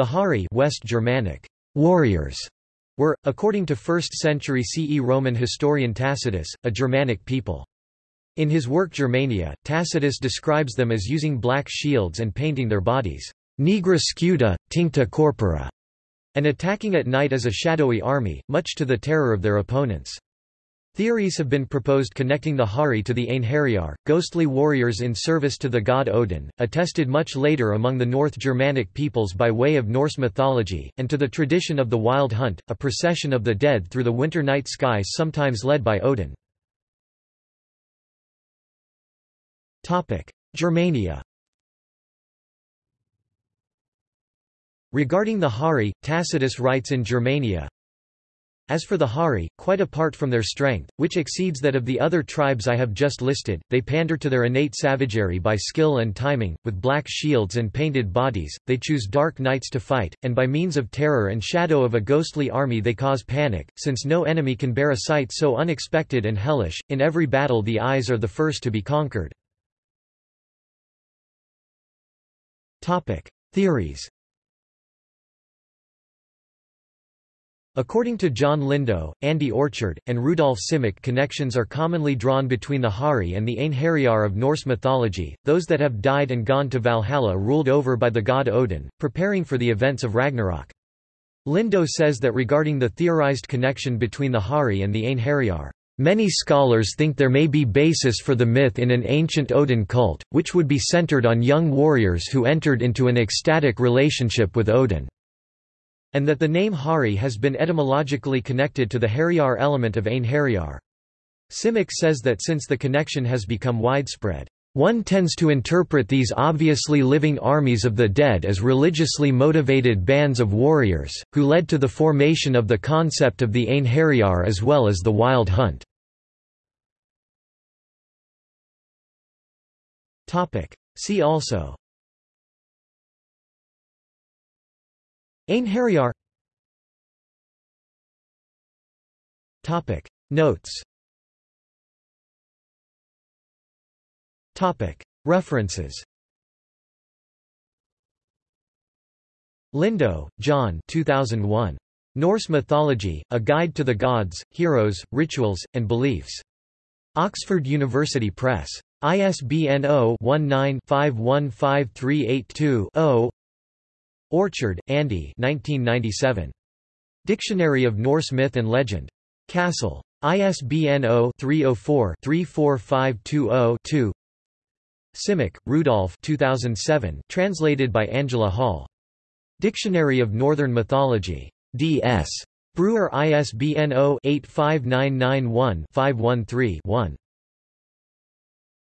The Hari West Germanic warriors were, according to 1st century CE Roman historian Tacitus, a Germanic people. In his work Germania, Tacitus describes them as using black shields and painting their bodies, nigra scuta, tincta corpora, and attacking at night as a shadowy army, much to the terror of their opponents. Theories have been proposed connecting the Hari to the Einherjar, ghostly warriors in service to the god Odin, attested much later among the North Germanic peoples by way of Norse mythology, and to the tradition of the Wild Hunt, a procession of the dead through the winter night skies sometimes led by Odin. Germania Regarding the Hari, Tacitus writes in Germania, as for the Hari, quite apart from their strength, which exceeds that of the other tribes I have just listed, they pander to their innate savagery by skill and timing, with black shields and painted bodies, they choose dark nights to fight, and by means of terror and shadow of a ghostly army they cause panic, since no enemy can bear a sight so unexpected and hellish, in every battle the eyes are the first to be conquered. Theories According to John Lindow, Andy Orchard, and Rudolf Simek connections are commonly drawn between the Hari and the Einherjar of Norse mythology, those that have died and gone to Valhalla ruled over by the god Odin, preparing for the events of Ragnarok. Lindow says that regarding the theorized connection between the Hari and the Einherjar, Many scholars think there may be basis for the myth in an ancient Odin cult, which would be centered on young warriors who entered into an ecstatic relationship with Odin and that the name Hari has been etymologically connected to the Hariyar element of Einherjar. Simek says that since the connection has become widespread, one tends to interpret these obviously living armies of the dead as religiously motivated bands of warriors, who led to the formation of the concept of the Einherjar as well as the Wild Hunt. See also Einherjar Topic Notes Topic References Lindow, John 2001. Norse Mythology, A Guide to the Gods, Heroes, Rituals, and Beliefs. Oxford University Press. ISBN 0-19-515382-0 Orchard, Andy 1997. Dictionary of Norse Myth and Legend. Castle. ISBN 0-304-34520-2 Simek, Rudolf 2007, translated by Angela Hall. Dictionary of Northern Mythology. D.S. Brewer ISBN 0-85991-513-1.